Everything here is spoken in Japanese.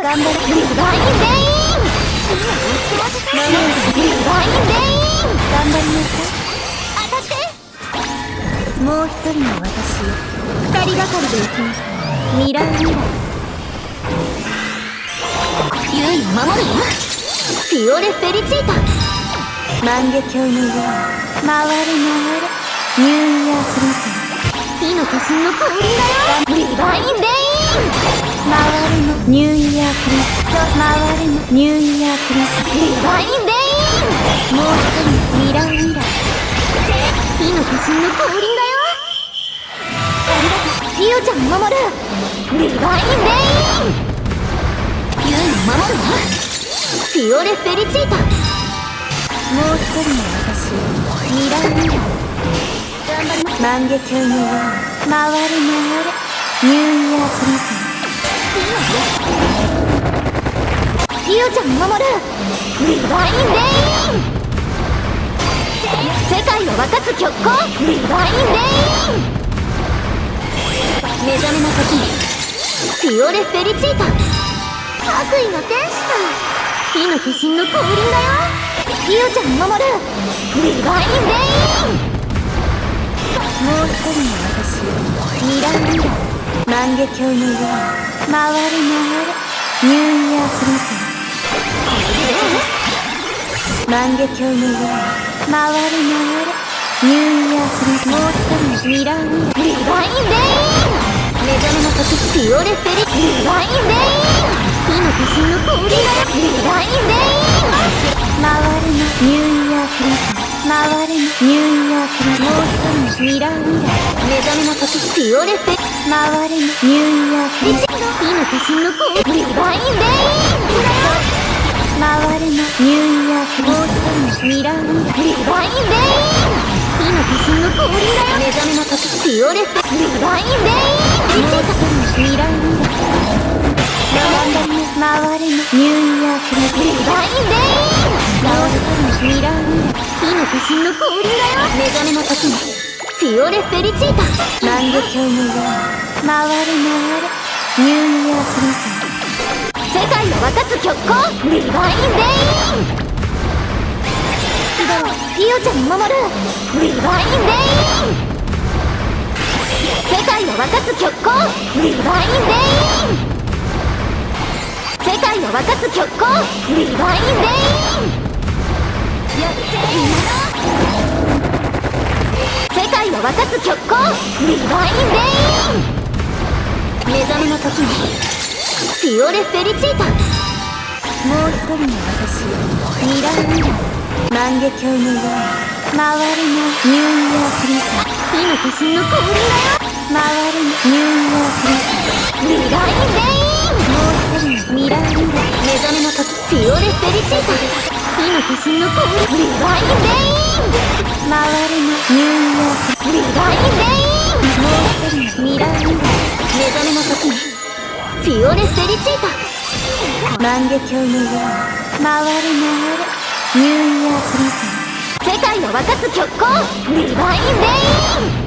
頑張れディバインレインディバインレイン頑張りなさい当たって。もう一人の私二人がかりで行きますミラーミラーユイを守るよ。フィオレ・フェリチータ。万華鏡のように回れ回れニューイヤークリスマス火の化身の降臨だよディバインレイン回れ回れのニューイヤークリスディバインレイン。もう一人ミラーミラー火の化身の降臨だよありがとうピオちゃんを守るディバインレイン。ユイを守るわフィオレ・フェリチータもう一人の私ミラーミラー頑張ります万華鏡のよう回れ回れニューイヤークリスマスピオちゃんを守るディバインレイン世界を分かつ極光ディバインレイン目覚めの時にフィオレ・フェリチータ悪意の天使さ火の化身の降臨だよピオちゃんを守るディバインレインもう一人の私ミラーミラ万華鏡のように回れ回れニューイヤークリス万華鏡のように回れ回れニューイヤークリスマスもう一人のミラーミラーディバインレイン目覚めの時フィオレ・フェリディバインレイン火の化身の降臨だよディバインレイン回れのニュー。イヤークリスマ回れのニューイヤークリスマスもう一人のミラーミラー目覚めの時フィオレ・フェ回れのニューイヤークリスマス火の化身の降臨ディバインレインミラーミラーディバインレイン火の化身の降臨だよ目覚めの時フィオレ・フェディバインレインもう一人のミラーミラー頑張ります回れのニューイヤークリスマスディバインレインもう一人のミラーミラー火の化身の降臨だよ目覚めの時にFiore Felicità 万華鏡のように回れ回れニューイヤークリスマス世界を分かつ極光 Divine Rain ピオちゃんを守る。 Divine Rain 世界を分かつ極光 Divine Rain 世界を分かつ極光 Divine Rainやって世界を分かつ極光ディバインレイン目覚めの時に。フィオレ・フェリチータ。もう一人の私ミラーミラー万華鏡のように回れのニューイヤークリスマス火の化身の降臨だよ回れのニューイヤークリスマスミラーレインもう一人のミラーミラー目覚めの時フィオレ・フェリチータ火の化身の降臨リバインレイン回れのニューイヤークリバインレインもう一人のミラーミラー目覚めの時にフィオレ・フェリチータ万華鏡のように回れ回れニューイヤークリスマス世界を沸かす極光ディバインレイン。